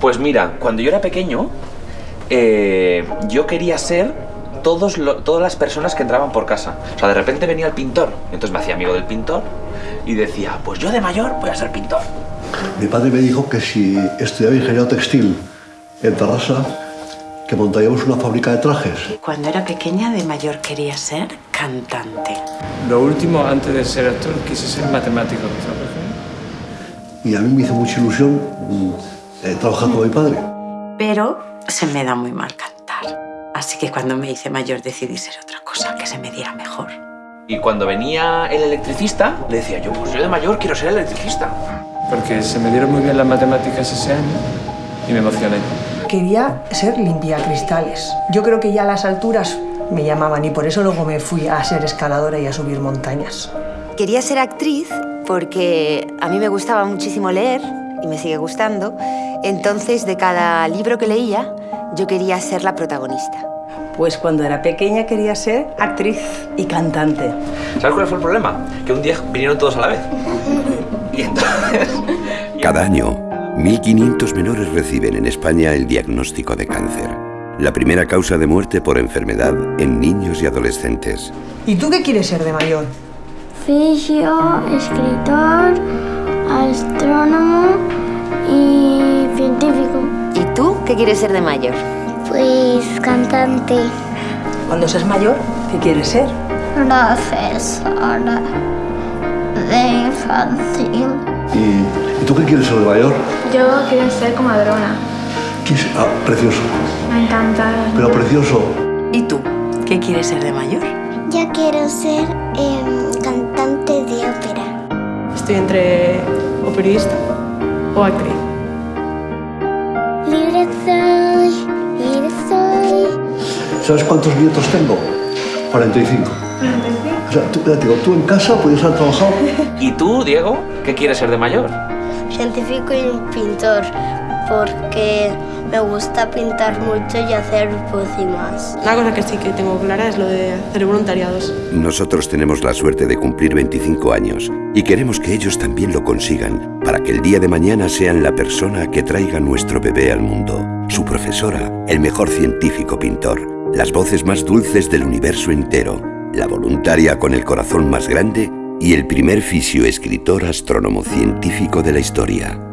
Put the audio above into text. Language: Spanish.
Pues mira, cuando yo era pequeño, eh, yo quería ser todos lo- todas las personas que entraban por casa. O sea, de repente venía el pintor, entonces me hacía amigo del pintor y decía, pues yo de mayor voy a ser pintor. Mi padre me dijo que si estudiaba ingeniería textil en Tarrasa, que montaríamos una fábrica de trajes. Cuando era pequeña, de mayor quería ser cantante. Lo último, antes de ser actor, quise ser matemático, ¿sabes? Y a mí me hizo mucha ilusión mm, eh, trabajar con mi padre. Pero se me da muy mal cantar. Así que cuando me hice mayor decidí ser otra cosa, que se me diera mejor. Y cuando venía el electricista, le decía yo, pues yo de mayor quiero ser electricista. Porque se me dieron muy bien las matemáticas ese año y me emocioné. Quería ser limpiacristales. Yo creo que ya a las alturas me llamaban y por eso luego me fui a ser escaladora y a subir montañas. Quería ser actriz porque a mí me gustaba muchísimo leer y me sigue gustando. Entonces, de cada libro que leía, yo quería ser la protagonista. Pues cuando era pequeña quería ser actriz y cantante. ¿Sabes cuál fue el problema? Que un día vinieron todos a la vez. Y entonces... Cada año, 1.500 menores reciben en España el diagnóstico de cáncer, la primera causa de muerte por enfermedad en niños y adolescentes. ¿Y tú qué quieres ser de mayor? Fisio, escritor, astrónomo y científico. ¿Y tú qué quieres ser de mayor? Pues cantante, Cuando seas mayor, ¿qué quieres ser? profesora de infantil. ¿Y, y tú qué quieres ser de mayor? Yo quiero ser comadrona. Ah, precioso. Me encanta. Pero precioso. ¿Y tú? ¿Qué quieres ser de mayor? Yo quiero ser em, cantante de ópera. Estoy entre o periodista o actriz. Libre soy, libre soy. ¿Sabes cuántos nietos tengo? 45. O sea, tú, digo, tú en casa podías haber trabajado. ¿Y tú, Diego, qué quieres ser de mayor? Científico y pintor, porque me gusta pintar mucho y hacer pócimas. Una cosa que sí que tengo clara es lo de hacer voluntariados. Nosotros tenemos la suerte de cumplir 25 años y queremos que ellos también lo consigan para que el día de mañana sean la persona que traiga nuestro bebé al mundo, su profesora, el mejor científico pintor, las voces más dulces del universo entero, la voluntaria con el corazón más grande y el primer fisio escritor astrónomo científico de la historia.